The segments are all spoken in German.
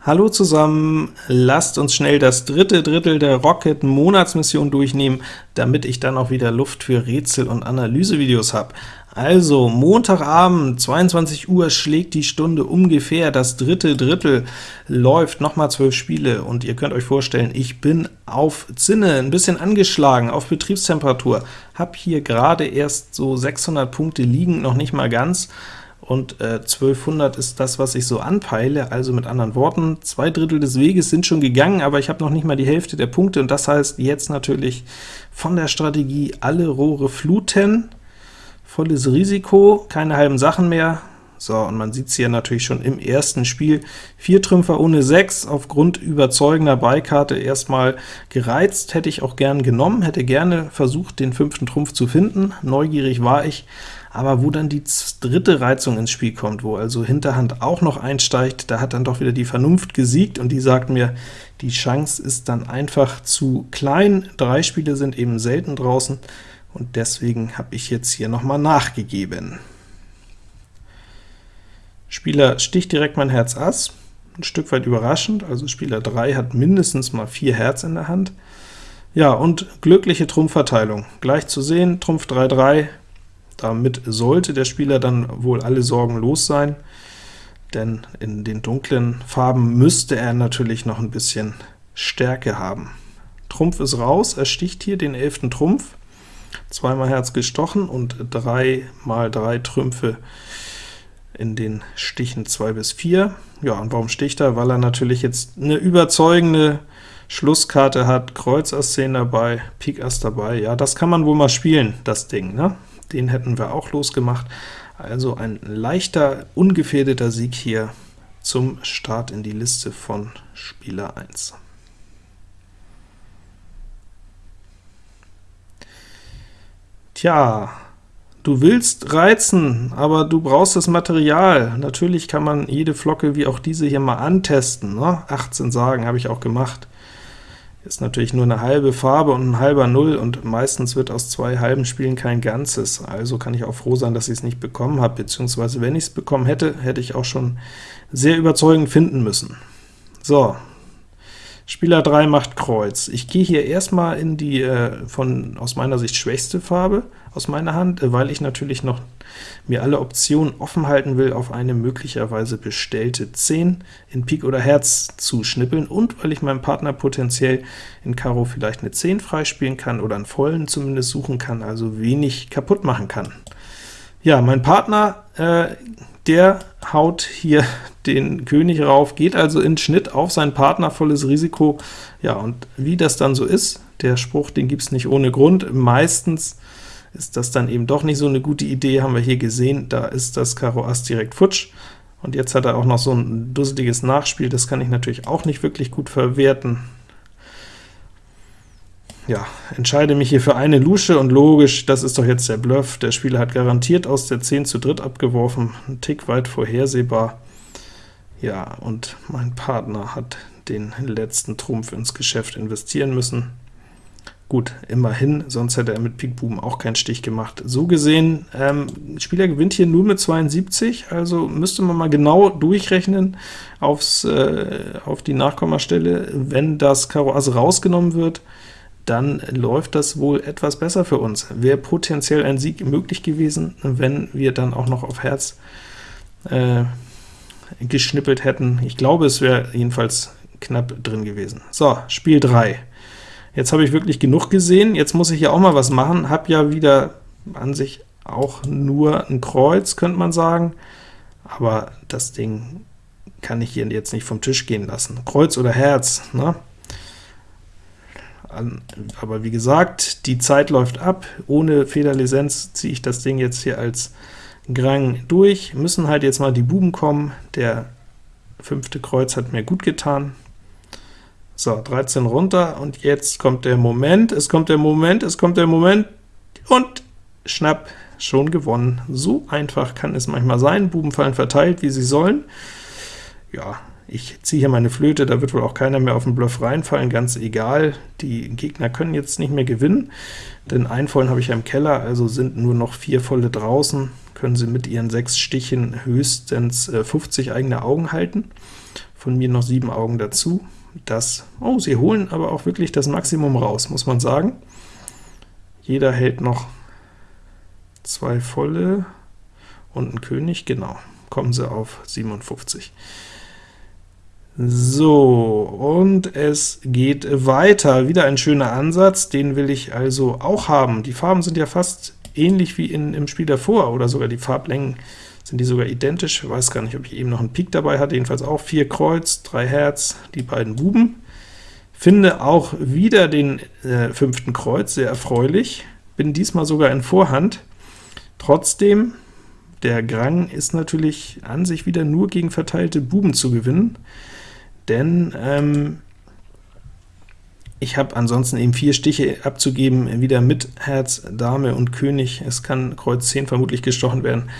Hallo zusammen, lasst uns schnell das dritte Drittel der Rocket Monatsmission durchnehmen, damit ich dann auch wieder Luft für Rätsel- und Analysevideos habe. Also, Montagabend, 22 Uhr schlägt die Stunde ungefähr, das dritte Drittel läuft, nochmal 12 Spiele, und ihr könnt euch vorstellen, ich bin auf Zinne, ein bisschen angeschlagen, auf Betriebstemperatur, habe hier gerade erst so 600 Punkte liegen, noch nicht mal ganz, und äh, 1200 ist das, was ich so anpeile, also mit anderen Worten, zwei Drittel des Weges sind schon gegangen, aber ich habe noch nicht mal die Hälfte der Punkte, und das heißt jetzt natürlich von der Strategie alle Rohre fluten, volles Risiko, keine halben Sachen mehr, so, und man sieht es hier natürlich schon im ersten Spiel. Vier Trümpfer ohne 6, aufgrund überzeugender Beikarte erstmal gereizt, hätte ich auch gern genommen, hätte gerne versucht, den fünften Trumpf zu finden, neugierig war ich, aber wo dann die dritte Reizung ins Spiel kommt, wo also Hinterhand auch noch einsteigt, da hat dann doch wieder die Vernunft gesiegt, und die sagt mir, die Chance ist dann einfach zu klein, drei Spiele sind eben selten draußen, und deswegen habe ich jetzt hier nochmal nachgegeben. Spieler sticht direkt mein Herz Ass, ein Stück weit überraschend, also Spieler 3 hat mindestens mal 4 Herz in der Hand. Ja, und glückliche Trumpfverteilung. Gleich zu sehen, Trumpf 3-3, damit sollte der Spieler dann wohl alle Sorgen los sein, denn in den dunklen Farben müsste er natürlich noch ein bisschen Stärke haben. Trumpf ist raus, er sticht hier den 11. Trumpf, zweimal Herz gestochen und 3 mal 3 Trümpfe in den Stichen 2 bis 4. Ja, und warum sticht er? Weil er natürlich jetzt eine überzeugende Schlusskarte hat, Kreuz Ass 10 dabei, Pik Ass dabei. Ja, das kann man wohl mal spielen, das Ding, ne? Den hätten wir auch losgemacht. Also ein leichter, ungefährdeter Sieg hier zum Start in die Liste von Spieler 1. Tja, Du willst reizen, aber du brauchst das Material. Natürlich kann man jede Flocke wie auch diese hier mal antesten. Ne? 18 Sagen habe ich auch gemacht. Ist natürlich nur eine halbe Farbe und ein halber Null, und meistens wird aus zwei halben Spielen kein Ganzes. Also kann ich auch froh sein, dass ich es nicht bekommen habe, beziehungsweise wenn ich es bekommen hätte, hätte ich auch schon sehr überzeugend finden müssen. So, Spieler 3 macht Kreuz. Ich gehe hier erstmal in die äh, von aus meiner Sicht schwächste Farbe aus meiner Hand, äh, weil ich natürlich noch mir alle Optionen offen halten will, auf eine möglicherweise bestellte 10 in Pik oder Herz zu schnippeln, und weil ich meinem Partner potenziell in Karo vielleicht eine 10 freispielen kann oder einen vollen zumindest suchen kann, also wenig kaputt machen kann. Ja, mein Partner, äh, der haut hier den König rauf, geht also in Schnitt auf seinen Partner, volles Risiko. Ja, und wie das dann so ist, der Spruch, den gibt es nicht ohne Grund. Meistens ist das dann eben doch nicht so eine gute Idee, haben wir hier gesehen, da ist das Karo Ass direkt futsch, und jetzt hat er auch noch so ein dusseliges Nachspiel, das kann ich natürlich auch nicht wirklich gut verwerten ja, entscheide mich hier für eine Lusche, und logisch, das ist doch jetzt der Bluff. Der Spieler hat garantiert aus der 10 zu dritt abgeworfen, ein Tick weit vorhersehbar. Ja, und mein Partner hat den letzten Trumpf ins Geschäft investieren müssen. Gut, immerhin, sonst hätte er mit Pik Buben auch keinen Stich gemacht. So gesehen, ähm, Spieler gewinnt hier nur mit 72, also müsste man mal genau durchrechnen aufs, äh, auf die Nachkommastelle. Wenn das Karo Ass rausgenommen wird, dann läuft das wohl etwas besser für uns. Wäre potenziell ein Sieg möglich gewesen, wenn wir dann auch noch auf Herz äh, geschnippelt hätten. Ich glaube, es wäre jedenfalls knapp drin gewesen. So, Spiel 3. Jetzt habe ich wirklich genug gesehen, jetzt muss ich ja auch mal was machen, habe ja wieder an sich auch nur ein Kreuz, könnte man sagen, aber das Ding kann ich hier jetzt nicht vom Tisch gehen lassen. Kreuz oder Herz, ne? aber wie gesagt, die Zeit läuft ab, ohne Federlizenz ziehe ich das Ding jetzt hier als Grang durch, müssen halt jetzt mal die Buben kommen, der fünfte Kreuz hat mir gut getan. So, 13 runter, und jetzt kommt der Moment, es kommt der Moment, es kommt der Moment, und schnapp, schon gewonnen. So einfach kann es manchmal sein, Buben fallen verteilt, wie sie sollen. Ja, Ich ziehe hier meine Flöte, da wird wohl auch keiner mehr auf den Bluff reinfallen, ganz egal. Die Gegner können jetzt nicht mehr gewinnen, denn einen vollen habe ich ja im Keller, also sind nur noch vier volle draußen, können sie mit ihren sechs Stichen höchstens äh, 50 eigene Augen halten. Von mir noch sieben Augen dazu. Das, oh, sie holen aber auch wirklich das Maximum raus, muss man sagen. Jeder hält noch zwei volle und ein König, genau, kommen sie auf 57. So, und es geht weiter. Wieder ein schöner Ansatz, den will ich also auch haben. Die Farben sind ja fast ähnlich wie in, im Spiel davor, oder sogar die Farblängen sind die sogar identisch. Ich weiß gar nicht, ob ich eben noch einen Pik dabei hatte, jedenfalls auch vier Kreuz, drei Herz, die beiden Buben. Finde auch wieder den äh, fünften Kreuz, sehr erfreulich. Bin diesmal sogar in Vorhand. Trotzdem, der Grang ist natürlich an sich wieder nur gegen verteilte Buben zu gewinnen denn ähm, ich habe ansonsten eben vier Stiche abzugeben, wieder mit Herz, Dame und König. Es kann Kreuz 10 vermutlich gestochen werden.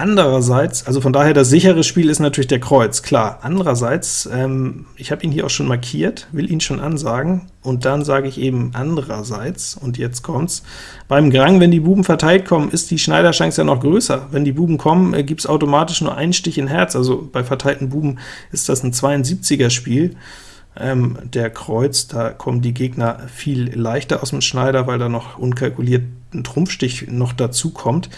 Andererseits, also von daher das sichere Spiel ist natürlich der Kreuz, klar. Andererseits, ähm, ich habe ihn hier auch schon markiert, will ihn schon ansagen, und dann sage ich eben andererseits, und jetzt kommt's, beim Grang, wenn die Buben verteilt kommen, ist die Schneiderchance ja noch größer. Wenn die Buben kommen, äh, gibt es automatisch nur einen Stich in Herz, also bei verteilten Buben ist das ein 72er Spiel. Ähm, der Kreuz, da kommen die Gegner viel leichter aus dem Schneider, weil da noch unkalkuliert ein Trumpfstich noch dazu kommt.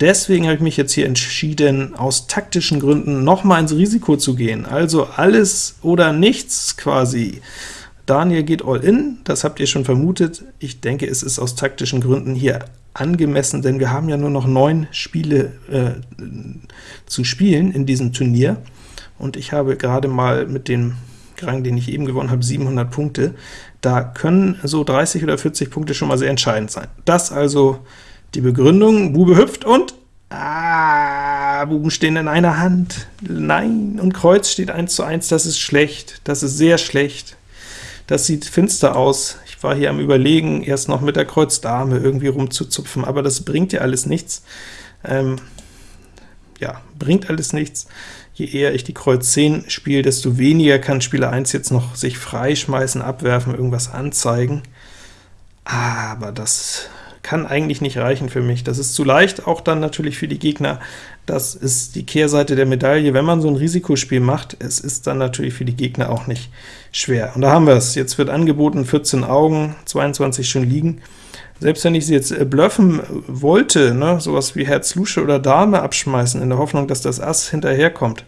Deswegen habe ich mich jetzt hier entschieden, aus taktischen Gründen nochmal ins Risiko zu gehen. Also alles oder nichts quasi. Daniel geht all in, das habt ihr schon vermutet. Ich denke, es ist aus taktischen Gründen hier angemessen, denn wir haben ja nur noch neun Spiele äh, zu spielen in diesem Turnier, und ich habe gerade mal mit dem Grang, den ich eben gewonnen habe, 700 Punkte. Da können so 30 oder 40 Punkte schon mal sehr entscheidend sein. Das also die Begründung, Bube hüpft und Ah, Buben stehen in einer Hand. Nein, und Kreuz steht 1 zu 1, das ist schlecht, das ist sehr schlecht. Das sieht finster aus. Ich war hier am überlegen, erst noch mit der Kreuz Dame irgendwie rumzuzupfen, aber das bringt ja alles nichts. Ähm, ja, bringt alles nichts. Je eher ich die Kreuz 10 spiele, desto weniger kann Spieler 1 jetzt noch sich freischmeißen, abwerfen, irgendwas anzeigen. Aber das kann eigentlich nicht reichen für mich. Das ist zu leicht, auch dann natürlich für die Gegner. Das ist die Kehrseite der Medaille. Wenn man so ein Risikospiel macht, es ist dann natürlich für die Gegner auch nicht schwer. Und da haben wir es. Jetzt wird angeboten 14 Augen, 22 schon liegen. Selbst wenn ich sie jetzt äh, bluffen wollte, ne, sowas wie Herz Lusche oder Dame abschmeißen, in der Hoffnung, dass das Ass hinterherkommt,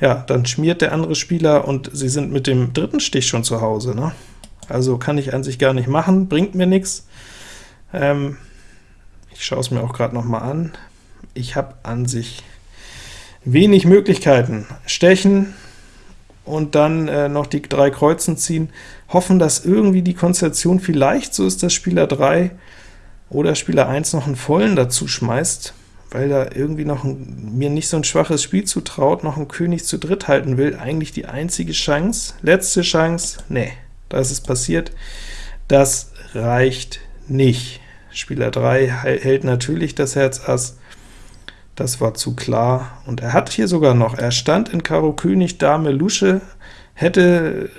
ja, dann schmiert der andere Spieler und sie sind mit dem dritten Stich schon zu Hause. Ne? Also kann ich an sich gar nicht machen, bringt mir nichts. Ähm, ich schaue es mir auch gerade noch mal an. Ich habe an sich wenig Möglichkeiten. Stechen und dann äh, noch die drei Kreuzen ziehen, hoffen, dass irgendwie die Konstellation vielleicht so ist, dass Spieler 3 oder Spieler 1 noch einen vollen dazu schmeißt, weil er irgendwie noch ein, mir nicht so ein schwaches Spiel zutraut, noch einen König zu dritt halten will. Eigentlich die einzige Chance, letzte Chance, nee, da ist es passiert. Das reicht nicht. Spieler 3 hält natürlich das Herz Ass, das war zu klar, und er hat hier sogar noch, er stand in Karo König, Dame Lusche, hätte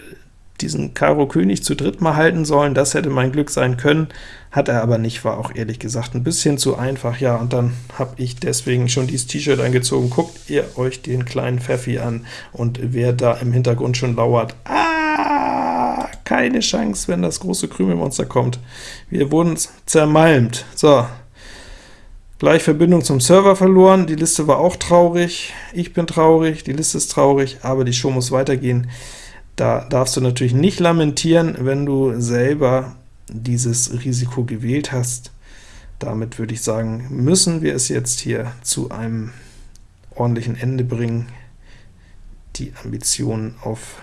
diesen Karo König zu dritt mal halten sollen, das hätte mein Glück sein können, hat er aber nicht, war auch ehrlich gesagt ein bisschen zu einfach, ja, und dann habe ich deswegen schon dieses T-Shirt angezogen. Guckt ihr euch den kleinen Pfeffi an, und wer da im Hintergrund schon lauert, ah! Keine Chance, wenn das große Krümelmonster kommt. Wir wurden zermalmt. So, gleich Verbindung zum Server verloren, die Liste war auch traurig, ich bin traurig, die Liste ist traurig, aber die Show muss weitergehen. Da darfst du natürlich nicht lamentieren, wenn du selber dieses Risiko gewählt hast. Damit würde ich sagen, müssen wir es jetzt hier zu einem ordentlichen Ende bringen. Die Ambitionen auf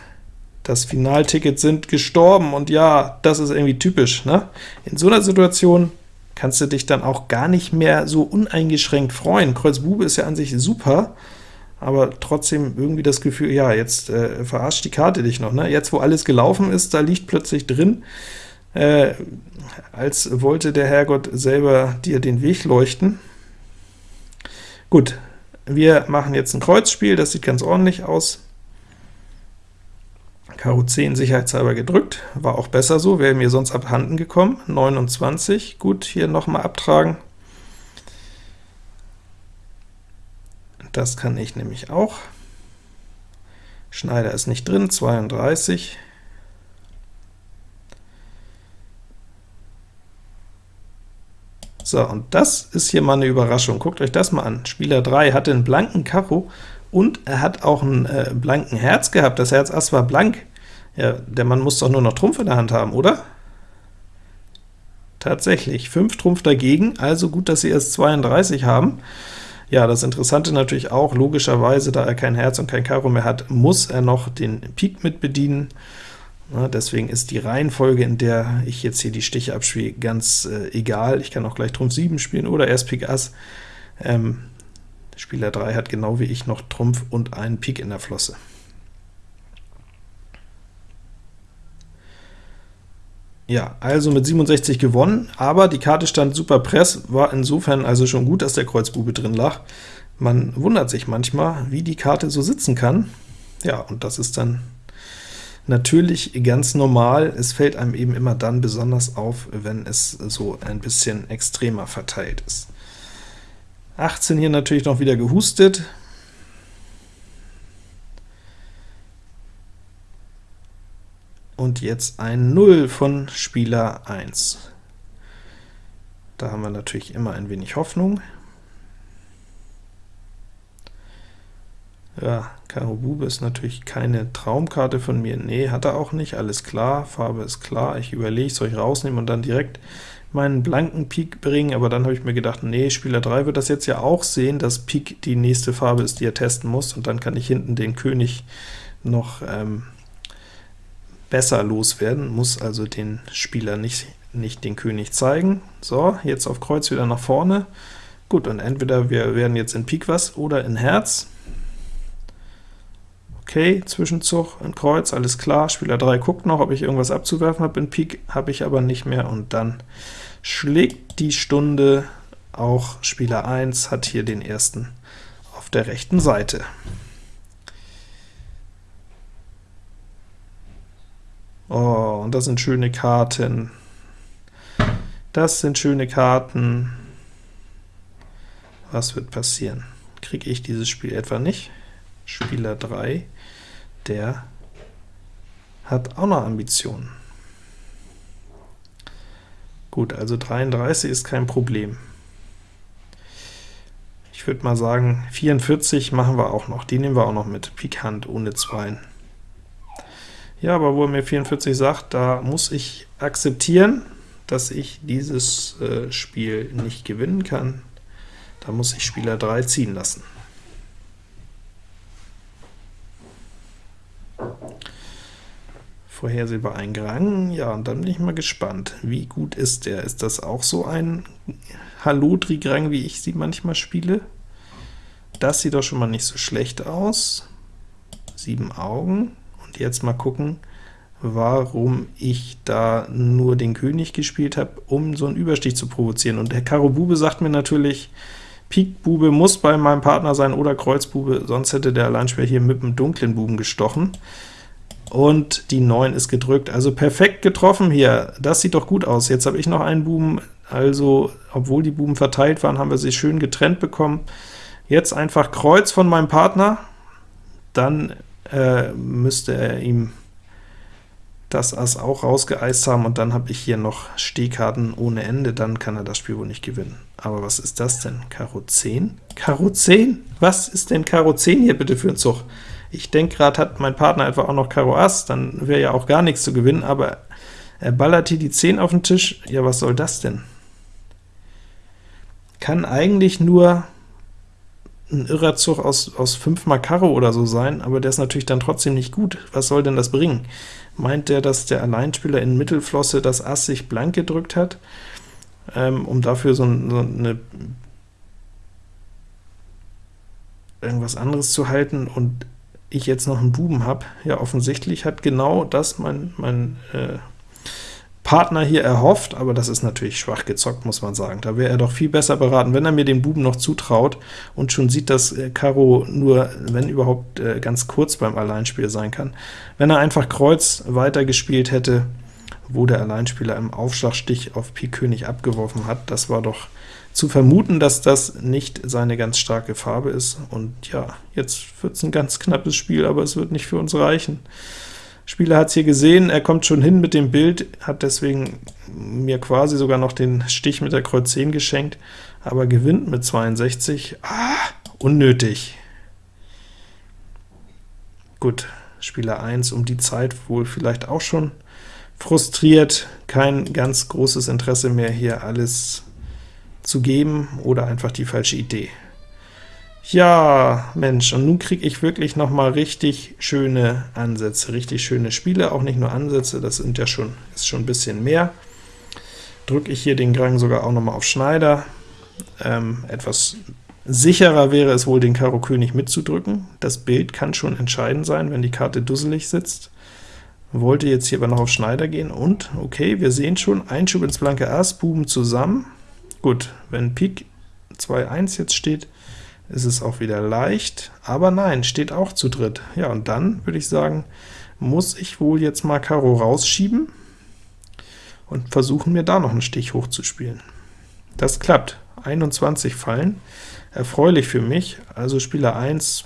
das Finalticket sind gestorben, und ja, das ist irgendwie typisch. Ne? In so einer Situation kannst du dich dann auch gar nicht mehr so uneingeschränkt freuen. Kreuz Bube ist ja an sich super, aber trotzdem irgendwie das Gefühl, ja, jetzt äh, verarscht die Karte dich noch. Ne? Jetzt, wo alles gelaufen ist, da liegt plötzlich drin, äh, als wollte der Herrgott selber dir den Weg leuchten. Gut, wir machen jetzt ein Kreuzspiel, das sieht ganz ordentlich aus. Karo 10 sicherheitshalber gedrückt, war auch besser so, wäre mir sonst abhanden gekommen. 29, gut, hier nochmal abtragen. Das kann ich nämlich auch. Schneider ist nicht drin, 32. So, und das ist hier mal eine Überraschung. Guckt euch das mal an. Spieler 3 hatte einen blanken Karo und er hat auch einen äh, blanken Herz gehabt. Das Herz Ass war blank. Ja, der Mann muss doch nur noch Trumpf in der Hand haben, oder? Tatsächlich, 5 Trumpf dagegen, also gut, dass sie erst 32 haben. Ja, das Interessante natürlich auch, logischerweise, da er kein Herz und kein Karo mehr hat, muss er noch den Pik mit bedienen. Ja, deswegen ist die Reihenfolge, in der ich jetzt hier die Stiche abspiele, ganz äh, egal. Ich kann auch gleich Trumpf 7 spielen oder erst Pik Ass. Ähm, Spieler 3 hat genau wie ich noch Trumpf und einen Pik in der Flosse. Ja, also mit 67 gewonnen, aber die Karte stand super press, war insofern also schon gut, dass der Kreuzbube drin lag. Man wundert sich manchmal, wie die Karte so sitzen kann. Ja, und das ist dann natürlich ganz normal. Es fällt einem eben immer dann besonders auf, wenn es so ein bisschen extremer verteilt ist. 18 hier natürlich noch wieder gehustet, und jetzt ein 0 von Spieler 1. Da haben wir natürlich immer ein wenig Hoffnung. Ja, Karo Bube ist natürlich keine Traumkarte von mir. Nee, hat er auch nicht, alles klar, Farbe ist klar. Ich überlege, soll ich rausnehmen und dann direkt meinen blanken Pik bringen, aber dann habe ich mir gedacht, nee, Spieler 3 wird das jetzt ja auch sehen, dass Pik die nächste Farbe ist, die er testen muss, und dann kann ich hinten den König noch ähm, besser loswerden, muss also den Spieler nicht, nicht den König zeigen. So, jetzt auf Kreuz wieder nach vorne. Gut, und entweder wir werden jetzt in Pik was oder in Herz. Okay, Zwischenzug in Kreuz, alles klar. Spieler 3 guckt noch, ob ich irgendwas abzuwerfen habe. In Pik habe ich aber nicht mehr, und dann schlägt die Stunde. Auch Spieler 1 hat hier den ersten auf der rechten Seite. Oh, und das sind schöne Karten. Das sind schöne Karten. Was wird passieren? Kriege ich dieses Spiel etwa nicht? Spieler 3, der hat auch noch Ambitionen. Gut, also 33 ist kein Problem. Ich würde mal sagen, 44 machen wir auch noch, die nehmen wir auch noch mit, Pikant ohne Zweien. Ja, aber wo er mir 44 sagt, da muss ich akzeptieren, dass ich dieses äh, Spiel nicht gewinnen kann. Da muss ich Spieler 3 ziehen lassen. Vorhersehbar ein Grang, ja, und dann bin ich mal gespannt, wie gut ist der? Ist das auch so ein Hallo-Trigrang, wie ich sie manchmal spiele? Das sieht doch schon mal nicht so schlecht aus. Sieben Augen, und jetzt mal gucken, warum ich da nur den König gespielt habe, um so einen Überstich zu provozieren. Und der Karo Bube sagt mir natürlich, Pik Bube muss bei meinem Partner sein oder Kreuz Bube, sonst hätte der Alleinspieler hier mit dem dunklen Buben gestochen. Und die 9 ist gedrückt, also perfekt getroffen hier. Das sieht doch gut aus. Jetzt habe ich noch einen Buben, also obwohl die Buben verteilt waren, haben wir sie schön getrennt bekommen. Jetzt einfach Kreuz von meinem Partner, dann äh, müsste er ihm das Ass auch rausgeeist haben, und dann habe ich hier noch Stehkarten ohne Ende, dann kann er das Spiel wohl nicht gewinnen. Aber was ist das denn? Karo 10? Karo 10? Was ist denn Karo 10 hier bitte für ein Zug? Ich denke gerade, hat mein Partner einfach auch noch Karo Ass, dann wäre ja auch gar nichts zu gewinnen, aber er ballert hier die 10 auf den Tisch. Ja, was soll das denn? Kann eigentlich nur ein irrer Zug aus, aus 5 mal Karo oder so sein, aber der ist natürlich dann trotzdem nicht gut. Was soll denn das bringen? Meint der, dass der Alleinspieler in Mittelflosse das Ass sich blank gedrückt hat, ähm, um dafür so, so eine irgendwas anderes zu halten, und ich jetzt noch einen Buben habe? Ja, offensichtlich hat genau das mein, mein äh, Partner hier erhofft, aber das ist natürlich schwach gezockt, muss man sagen. Da wäre er doch viel besser beraten, wenn er mir den Buben noch zutraut und schon sieht, dass äh, Karo nur, wenn überhaupt, äh, ganz kurz beim Alleinspiel sein kann. Wenn er einfach Kreuz weitergespielt hätte, wo der Alleinspieler im Aufschlagstich auf Pik König abgeworfen hat, das war doch zu vermuten, dass das nicht seine ganz starke Farbe ist. Und ja, jetzt wird es ein ganz knappes Spiel, aber es wird nicht für uns reichen. Spieler hat es hier gesehen, er kommt schon hin mit dem Bild, hat deswegen mir quasi sogar noch den Stich mit der Kreuz 10 geschenkt, aber gewinnt mit 62. Ah, unnötig. Gut, Spieler 1 um die Zeit wohl vielleicht auch schon frustriert, kein ganz großes Interesse mehr, hier alles zu geben, oder einfach die falsche Idee. Ja, Mensch, und nun kriege ich wirklich noch mal richtig schöne Ansätze, richtig schöne Spiele, auch nicht nur Ansätze, das sind ja schon, ist schon ein bisschen mehr. Drücke ich hier den Grang sogar auch noch mal auf Schneider. Ähm, etwas sicherer wäre es wohl, den Karo König mitzudrücken. Das Bild kann schon entscheidend sein, wenn die Karte dusselig sitzt. Wollte jetzt hier aber noch auf Schneider gehen, und, okay, wir sehen schon, Einschub ins blanke Ass, Buben zusammen. Gut, wenn Pik 2-1 jetzt steht, ist es auch wieder leicht, aber nein, steht auch zu dritt. Ja, und dann würde ich sagen, muss ich wohl jetzt mal Karo rausschieben und versuchen, mir da noch einen Stich hochzuspielen. Das klappt. 21 Fallen, erfreulich für mich, also Spieler 1,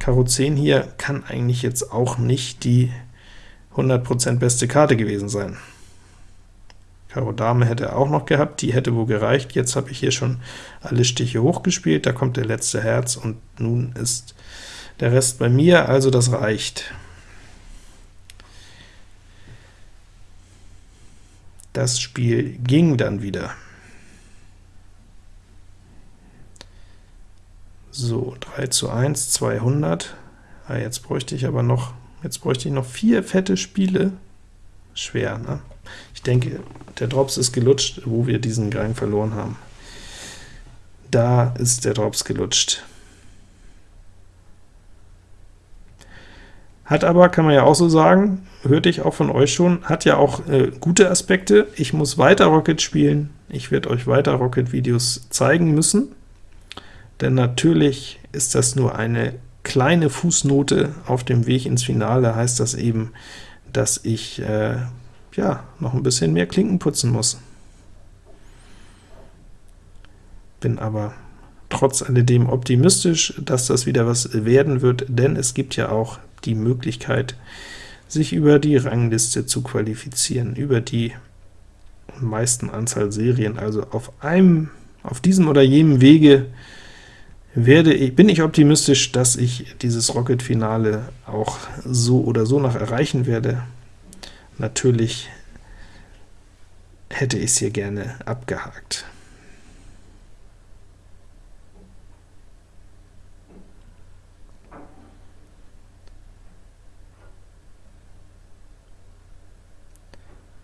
Karo 10 hier, kann eigentlich jetzt auch nicht die 100% beste Karte gewesen sein. Karo Dame hätte er auch noch gehabt, die hätte wohl gereicht. Jetzt habe ich hier schon alle Stiche hochgespielt, da kommt der letzte Herz, und nun ist der Rest bei mir, also das reicht. Das Spiel ging dann wieder. So, 3 zu 1, 200. Ah, jetzt bräuchte ich aber noch, jetzt bräuchte ich noch vier fette Spiele. Schwer, ne? Ich denke, der Drops ist gelutscht, wo wir diesen Gang verloren haben. Da ist der Drops gelutscht. Hat aber, kann man ja auch so sagen, hörte ich auch von euch schon, hat ja auch äh, gute Aspekte. Ich muss weiter Rocket spielen, ich werde euch weiter Rocket-Videos zeigen müssen, denn natürlich ist das nur eine kleine Fußnote auf dem Weg ins Finale, heißt das eben, dass ich äh, ja, noch ein bisschen mehr Klinken putzen muss. Bin aber trotz alledem optimistisch, dass das wieder was werden wird, denn es gibt ja auch die Möglichkeit, sich über die Rangliste zu qualifizieren, über die meisten Anzahl Serien, also auf einem, auf diesem oder jenem Wege werde ich, bin ich optimistisch, dass ich dieses Rocket-Finale auch so oder so noch erreichen werde. Natürlich hätte ich es hier gerne abgehakt.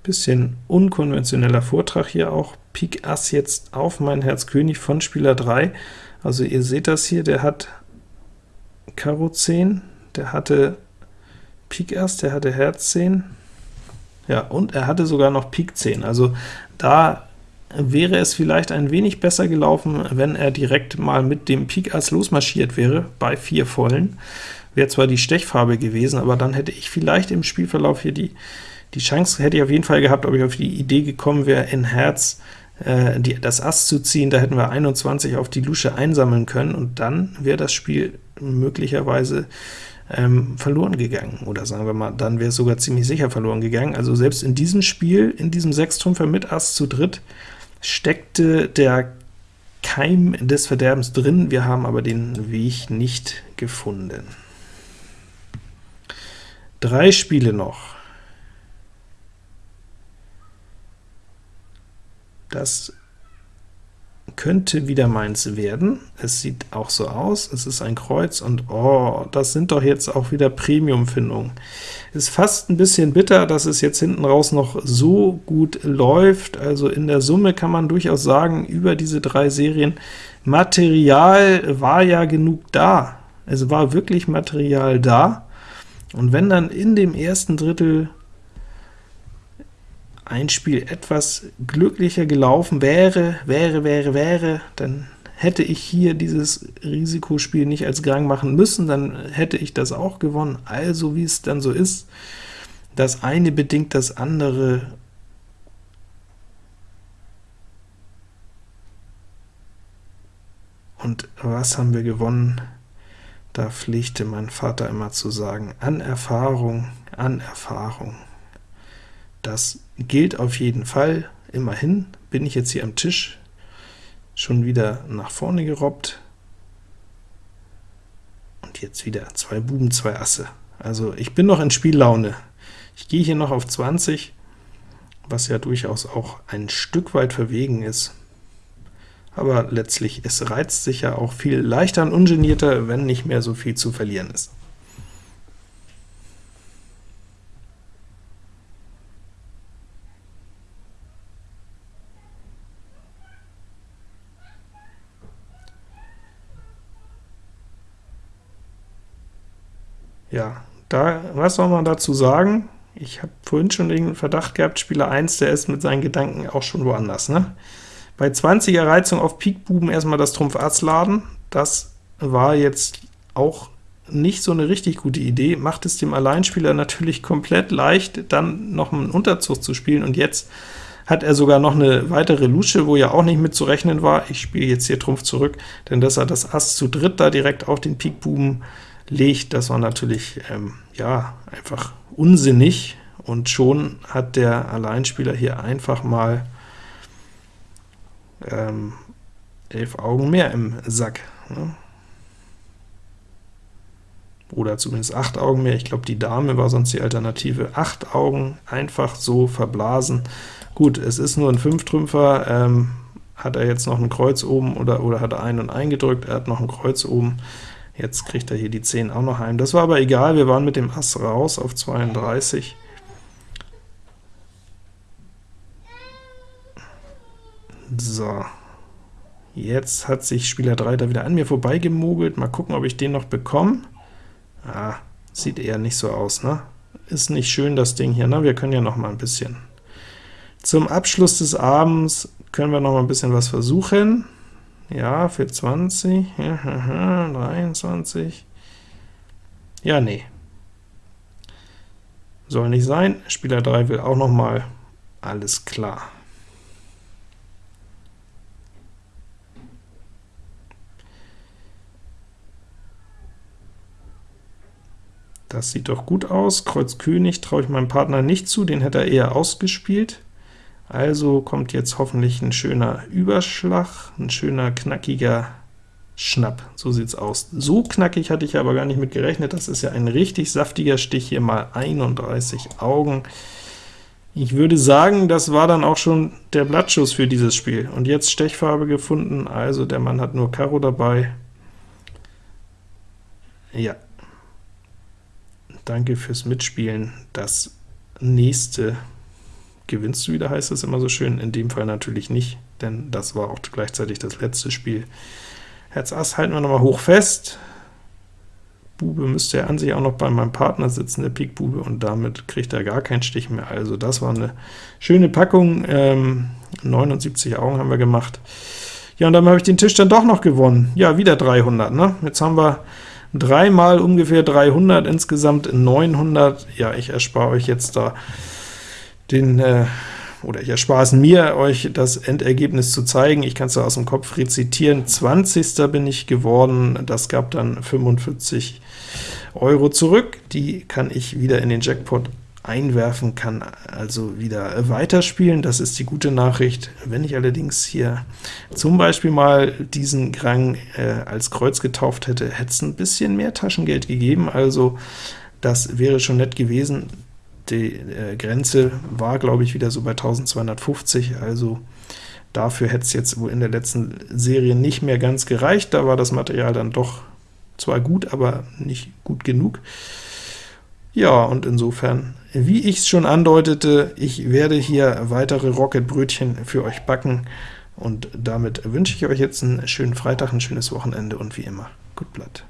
Bisschen unkonventioneller Vortrag hier auch. Pik Ass jetzt auf mein Herz König von Spieler 3. Also ihr seht das hier, der hat Karo 10, der hatte Pik Ass, der hatte Herz 10, ja, und er hatte sogar noch Pik 10, also da wäre es vielleicht ein wenig besser gelaufen, wenn er direkt mal mit dem Pik Ass losmarschiert wäre, bei 4 Vollen. Wäre zwar die Stechfarbe gewesen, aber dann hätte ich vielleicht im Spielverlauf hier die, die Chance, hätte ich auf jeden Fall gehabt, ob ich auf die Idee gekommen wäre, in Herz äh, die, das Ass zu ziehen, da hätten wir 21 auf die Lusche einsammeln können, und dann wäre das Spiel möglicherweise ähm, verloren gegangen, oder sagen wir mal, dann wäre es sogar ziemlich sicher verloren gegangen. Also selbst in diesem Spiel, in diesem Sechstrümpfer mit Ass zu dritt, steckte der Keim des Verderbens drin, wir haben aber den Weg nicht gefunden. Drei Spiele noch. Das könnte wieder meins werden. Es sieht auch so aus, es ist ein Kreuz, und oh, das sind doch jetzt auch wieder Premium-Findungen. Ist fast ein bisschen bitter, dass es jetzt hinten raus noch so gut läuft, also in der Summe kann man durchaus sagen, über diese drei Serien, Material war ja genug da. Es war wirklich Material da, und wenn dann in dem ersten Drittel ein Spiel etwas glücklicher gelaufen wäre, wäre, wäre, wäre, dann hätte ich hier dieses Risikospiel nicht als Gang machen müssen, dann hätte ich das auch gewonnen. Also wie es dann so ist, das eine bedingt das andere, Und was haben wir gewonnen? Da pflegte mein Vater immer zu sagen, an Erfahrung, an Erfahrung. Das gilt auf jeden Fall. Immerhin bin ich jetzt hier am Tisch schon wieder nach vorne gerobbt. Und jetzt wieder zwei Buben, zwei Asse. Also ich bin noch in Spiellaune. Ich gehe hier noch auf 20, was ja durchaus auch ein Stück weit verwegen ist aber letztlich, es reizt sich ja auch viel leichter und ungenierter, wenn nicht mehr so viel zu verlieren ist. Ja, da, was soll man dazu sagen? Ich habe vorhin schon den Verdacht gehabt, Spieler 1, der ist mit seinen Gedanken auch schon woanders. Ne? Bei 20er Reizung auf Pikbuben erstmal das Trumpf Ass laden, das war jetzt auch nicht so eine richtig gute Idee, macht es dem Alleinspieler natürlich komplett leicht, dann noch einen Unterzug zu spielen, und jetzt hat er sogar noch eine weitere Lusche, wo ja auch nicht mit zu rechnen war. Ich spiele jetzt hier Trumpf zurück, denn dass er das Ass zu dritt da direkt auf den Pikbuben legt, das war natürlich ähm, ja einfach unsinnig, und schon hat der Alleinspieler hier einfach mal ähm, elf Augen mehr im Sack. Ne? Oder zumindest acht Augen mehr. Ich glaube, die Dame war sonst die Alternative. Acht Augen einfach so verblasen. Gut, es ist nur ein Fünftrümpfer. Ähm, hat er jetzt noch ein Kreuz oben oder, oder hat er ein und eingedrückt? Er hat noch ein Kreuz oben. Jetzt kriegt er hier die 10 auch noch heim. Das war aber egal, wir waren mit dem Ass raus auf 32. So, jetzt hat sich Spieler 3 da wieder an mir vorbeigemogelt. Mal gucken, ob ich den noch bekomme. Ah, sieht eher nicht so aus, ne? Ist nicht schön, das Ding hier, ne? Wir können ja noch mal ein bisschen. Zum Abschluss des Abends können wir noch mal ein bisschen was versuchen. Ja, für 20, 23. Ja, nee. Soll nicht sein. Spieler 3 will auch noch mal. Alles klar. Das sieht doch gut aus. Kreuz König traue ich meinem Partner nicht zu, den hätte er eher ausgespielt. Also kommt jetzt hoffentlich ein schöner Überschlag, ein schöner knackiger Schnapp. So sieht's aus. So knackig hatte ich aber gar nicht mit gerechnet. Das ist ja ein richtig saftiger Stich, hier mal 31 Augen. Ich würde sagen, das war dann auch schon der Blattschuss für dieses Spiel. Und jetzt Stechfarbe gefunden, also der Mann hat nur Karo dabei. Ja, Danke fürs Mitspielen. Das nächste gewinnst du wieder, heißt es immer so schön. In dem Fall natürlich nicht, denn das war auch gleichzeitig das letzte Spiel. Herz Ass halten wir nochmal hoch fest. Bube müsste ja an sich auch noch bei meinem Partner sitzen, der Pik Bube, und damit kriegt er gar keinen Stich mehr. Also das war eine schöne Packung. Ähm, 79 Augen haben wir gemacht. Ja, und dann habe ich den Tisch dann doch noch gewonnen. Ja, wieder 300. Ne? Jetzt haben wir dreimal ungefähr 300, insgesamt 900. Ja, ich erspare euch jetzt da den, äh, oder ich erspare es mir, euch das Endergebnis zu zeigen. Ich kann es aus dem Kopf rezitieren. 20. bin ich geworden, das gab dann 45 Euro zurück. Die kann ich wieder in den Jackpot einwerfen, kann also wieder weiterspielen. Das ist die gute Nachricht. Wenn ich allerdings hier zum Beispiel mal diesen Grang äh, als Kreuz getauft hätte, hätte es ein bisschen mehr Taschengeld gegeben, also das wäre schon nett gewesen. Die äh, Grenze war, glaube ich, wieder so bei 1250, also dafür hätte es jetzt wohl in der letzten Serie nicht mehr ganz gereicht. Da war das Material dann doch zwar gut, aber nicht gut genug. Ja, und insofern, wie ich es schon andeutete, ich werde hier weitere Rocket-Brötchen für euch backen, und damit wünsche ich euch jetzt einen schönen Freitag, ein schönes Wochenende und wie immer, gut Blatt.